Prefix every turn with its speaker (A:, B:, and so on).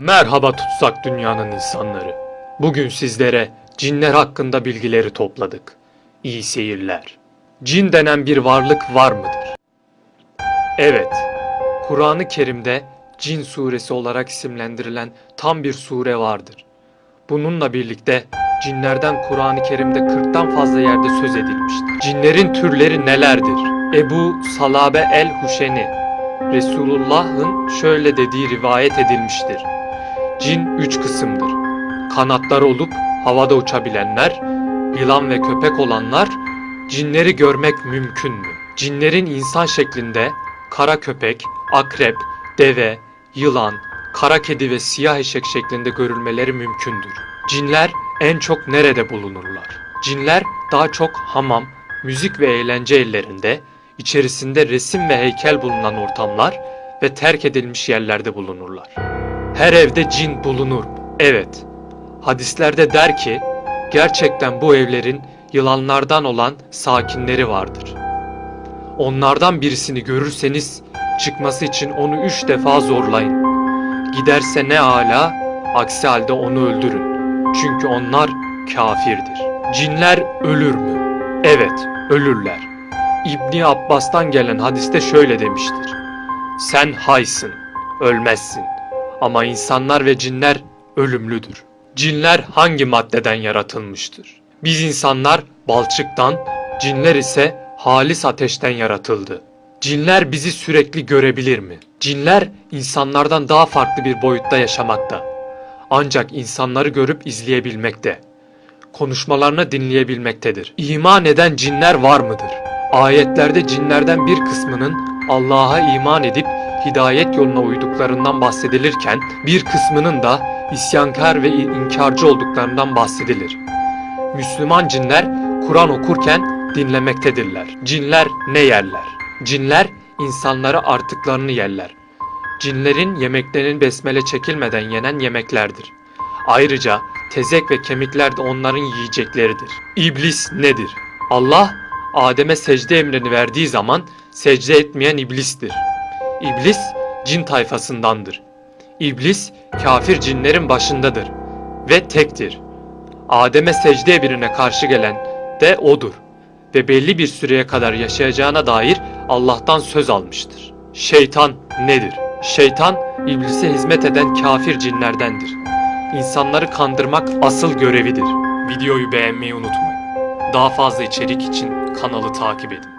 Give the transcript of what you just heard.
A: Merhaba tutsak dünyanın insanları. Bugün sizlere cinler hakkında bilgileri topladık. İyi seyirler. Cin denen bir varlık var mıdır? Evet. Kur'an-ı Kerim'de Cin suresi olarak isimlendirilen tam bir sure vardır. Bununla birlikte cinlerden Kur'an-ı Kerim'de 40'tan fazla yerde söz edilmiştir. Cinlerin türleri nelerdir? Ebu Salabe el-Huşeni Resulullah'ın şöyle dediği rivayet edilmiştir. Cin üç kısımdır. Kanatları olup havada uçabilenler, yılan ve köpek olanlar, cinleri görmek mümkün mü? Cinlerin insan şeklinde kara köpek, akrep, deve, yılan, kara kedi ve siyah eşek şeklinde görülmeleri mümkündür. Cinler en çok nerede bulunurlar? Cinler daha çok hamam, müzik ve eğlence ellerinde, içerisinde resim ve heykel bulunan ortamlar ve terk edilmiş yerlerde bulunurlar. Her evde cin bulunur? Evet. Hadislerde der ki, gerçekten bu evlerin yılanlardan olan sakinleri vardır. Onlardan birisini görürseniz çıkması için onu üç defa zorlayın. Giderse ne ala, aksi halde onu öldürün. Çünkü onlar kafirdir. Cinler ölür mü? Evet, ölürler. İbni Abbas'tan gelen hadiste şöyle demiştir. Sen haysın, ölmezsin. Ama insanlar ve cinler ölümlüdür. Cinler hangi maddeden yaratılmıştır? Biz insanlar balçıktan, cinler ise halis ateşten yaratıldı. Cinler bizi sürekli görebilir mi? Cinler insanlardan daha farklı bir boyutta yaşamakta. Ancak insanları görüp izleyebilmekte. Konuşmalarını dinleyebilmektedir. İman eden cinler var mıdır? Ayetlerde cinlerden bir kısmının Allah'a iman edip hidayet yoluna uyduklarından bahsedilirken bir kısmının da isyankar ve inkarcı olduklarından bahsedilir. Müslüman cinler Kur'an okurken dinlemektedirler. Cinler ne yerler? Cinler insanları artıklarını yerler. Cinlerin yemeklerinin besmele çekilmeden yenen yemeklerdir. Ayrıca tezek ve kemikler de onların yiyecekleridir. İblis nedir? Allah Adem'e secde emrini verdiği zaman secde etmeyen iblistir. İblis cin tayfasındandır. İblis kafir cinlerin başındadır ve tektir. Adem'e secde emrine karşı gelen de odur ve belli bir süreye kadar yaşayacağına dair Allah'tan söz almıştır. Şeytan nedir? Şeytan iblise hizmet eden kafir cinlerdendir. İnsanları kandırmak asıl görevidir. Videoyu beğenmeyi unutmayın. Daha fazla içerik için kanalı takip edin.